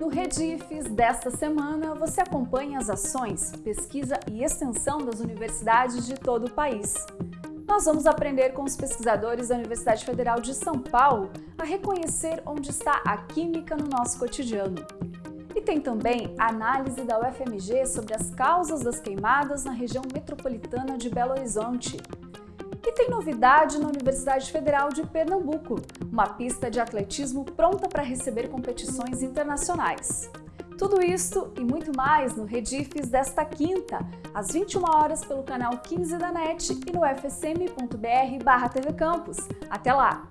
No Redifes desta semana, você acompanha as ações, pesquisa e extensão das universidades de todo o país. Nós vamos aprender com os pesquisadores da Universidade Federal de São Paulo a reconhecer onde está a química no nosso cotidiano. E tem também a análise da UFMG sobre as causas das queimadas na região metropolitana de Belo Horizonte. Tem novidade na Universidade Federal de Pernambuco, uma pista de atletismo pronta para receber competições internacionais. Tudo isso e muito mais no Redifes desta quinta, às 21 horas pelo canal 15 da NET e no fsm.br/tvcampus. Até lá!